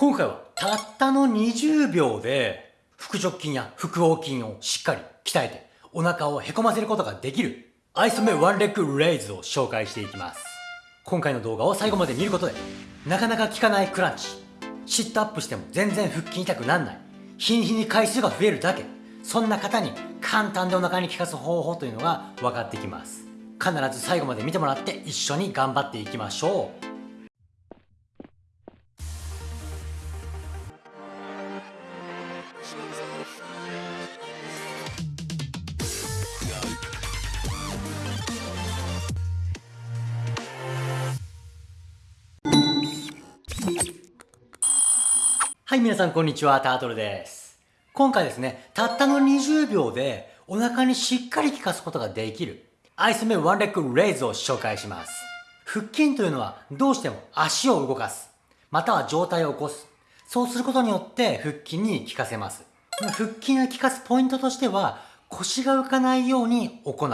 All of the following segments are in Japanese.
今回はたったの20秒で腹直筋や腹横筋をしっかり鍛えてお腹をへこませることができるアイソメワンレッグレイズを紹介していきます。今回の動画を最後まで見ることでなかなか効かないクランチ。シットアップしても全然腹筋痛くなんない。日に日に回数が増えるだけ。そんな方に簡単でお腹に効かす方法というのが分かってきます。必ず最後まで見てもらって一緒に頑張っていきましょう。はい、皆さんこんにちは、タートルです。今回ですね、たったの20秒でお腹にしっかり効かすことができるアイスメワンレッグレイズを紹介します。腹筋というのはどうしても足を動かす、または上体を起こす。そうすることによって腹筋に効かせます。腹筋を効かすポイントとしては腰が浮かないように行う。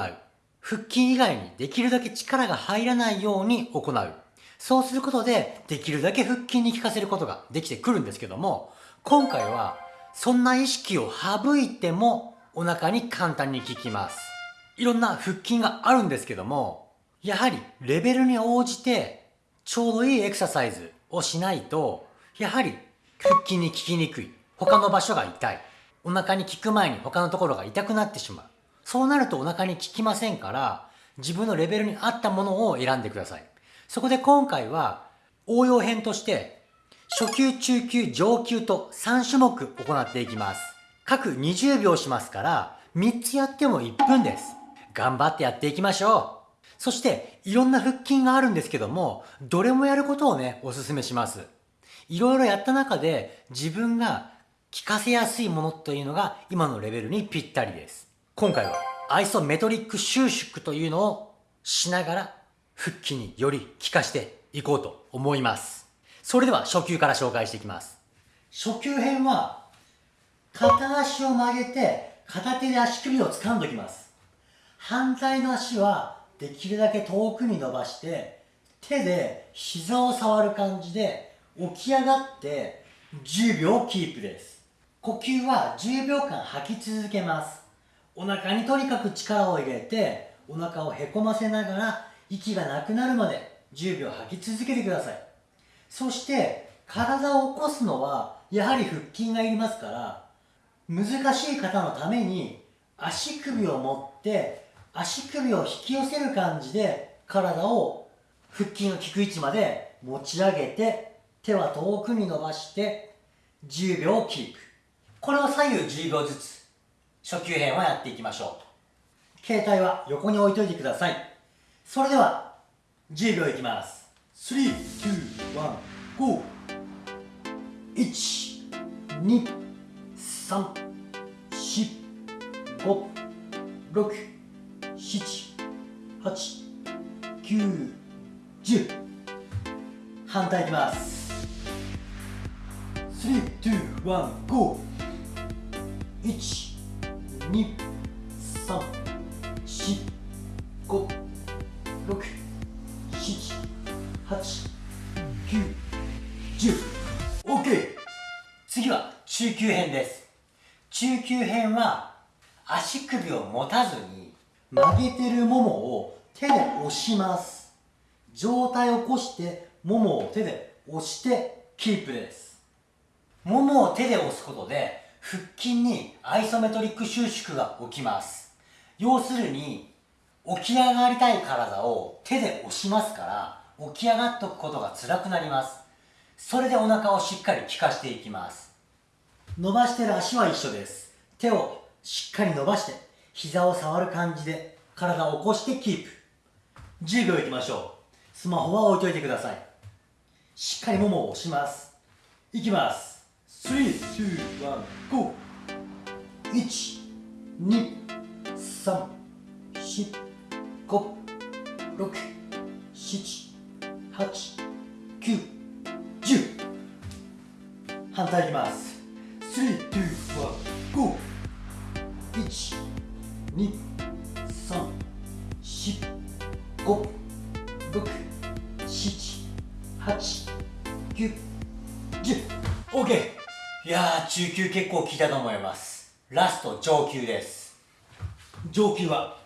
腹筋以外にできるだけ力が入らないように行う。そうすることで、できるだけ腹筋に効かせることができてくるんですけども、今回は、そんな意識を省いても、お腹に簡単に効きます。いろんな腹筋があるんですけども、やはり、レベルに応じて、ちょうどいいエクササイズをしないと、やはり、腹筋に効きにくい。他の場所が痛い。お腹に効く前に他のところが痛くなってしまう。そうなるとお腹に効きませんから、自分のレベルに合ったものを選んでください。そこで今回は応用編として初級、中級、上級と3種目行っていきます。各20秒しますから3つやっても1分です。頑張ってやっていきましょう。そしていろんな腹筋があるんですけどもどれもやることをねおすすめします。いろいろやった中で自分が効かせやすいものというのが今のレベルにぴったりです。今回はアイソメトリック収縮というのをしながら腹筋により効かしていこうと思います。それでは初級から紹介していきます。初級編は、片足を曲げて片手で足首を掴んでおきます。反対の足はできるだけ遠くに伸ばして手で膝を触る感じで起き上がって10秒キープです。呼吸は10秒間吐き続けます。お腹にとにかく力を入れてお腹をへこませながら息がなくなるまで10秒吐き続けてください。そして体を起こすのはやはり腹筋がいりますから難しい方のために足首を持って足首を引き寄せる感じで体を腹筋の効く位置まで持ち上げて手は遠くに伸ばして10秒キープ。これを左右10秒ずつ初級編はやっていきましょう。携帯は横に置いといてください。それでは10秒いきます。3、2、1、GO 1、2、3、4、5、6、7、8、9、10反対いきます。321512345、6、7、8、9、10。OK! 次は中級編です。中級編は足首を持たずに曲げてるももを手で押します。上体を起こしてももを手で押してキープです。ももを手で押すことで腹筋にアイソメトリック収縮が起きます。要するに起き上がりたい体を手で押しますから起き上がっとくことが辛くなります。それでお腹をしっかり効かしていきます。伸ばしてる足は一緒です。手をしっかり伸ばして膝を触る感じで体を起こしてキープ。10秒いきましょう。スマホは置いといてください。しっかりももを押します。いきます。3、2、1、GO 1、2、3、4五、六、七、八、九、十。反対いきます。3、2、1、5。1、2、3、4、5、6、7、8、9、10。OK いやー中級結構効いたと思いますラスト上級です上級は？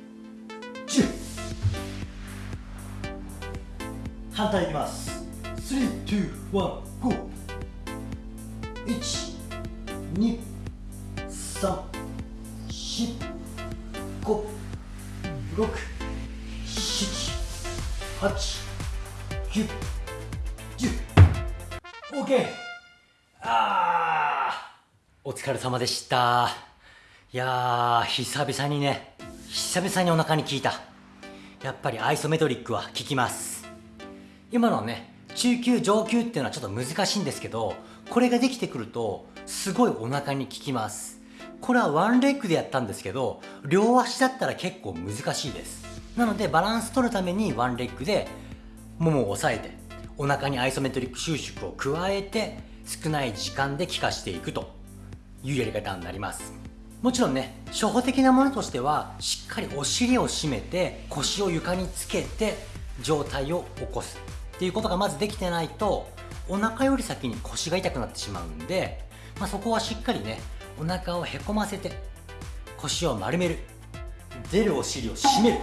反対いきます3、2、1、GO 1、2、3、4、5、6、7、8、9、10。OK! あーお疲れ様でした。いやー、久々にね、久々にお腹に効いた。やっぱりアイソメトリックは効きます。今のはね、中級上級っていうのはちょっと難しいんですけど、これができてくると、すごいお腹に効きます。これはワンレッグでやったんですけど、両足だったら結構難しいです。なのでバランス取るためにワンレッグで、ももを押さえて、お腹にアイソメトリック収縮を加えて、少ない時間で効かしていくというやり方になります。もちろんね、初歩的なものとしては、しっかりお尻を締めて、腰を床につけて、上体を起こすっていうことがまずできてないと、お腹より先に腰が痛くなってしまうんで、まあ、そこはしっかりね、お腹をへこませて、腰を丸める。出るお尻を締める。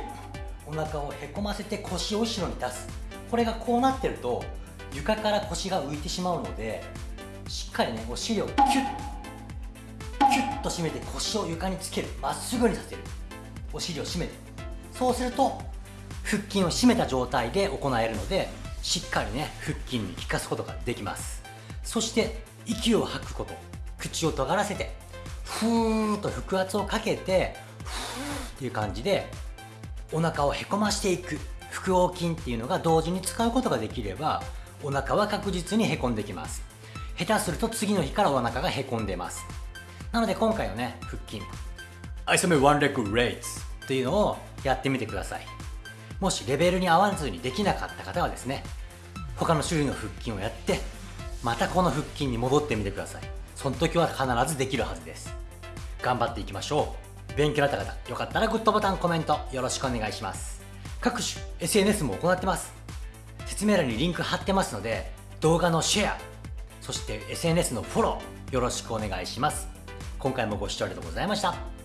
お腹をへこませて腰を後ろに出す。これがこうなってると、床から腰が浮いてしまうので、しっかりね、お尻をキュッキュッと締めて腰を床につけるまっすぐにさせるお尻を締めてそうすると腹筋を締めた状態で行えるのでしっかりね腹筋に効かすことができます。そして息を吐くこと。口を尖らせてふーっと腹圧をかけてふーっていう感じでお腹をへこましていく。腹横筋っていうのが同時に使うことができればお腹は確実にへこんできます。下手すると次の日からお腹がへこんでます。なので今回のね腹筋。アイソメワンレッグレイズっていうのをやってみてください。もしレベルに合わずにできなかった方はですね他の種類の腹筋をやってまたこの腹筋に戻ってみてください。その時は必ずできるはずです。頑張っていきましょう。勉強になった方よかったらグッドボタンコメントよろしくお願いします。各種 SNS も行ってます。説明欄にリンク貼ってますので動画のシェアそして SNS のフォローよろしくお願いします。今回もご視聴ありがとうございました「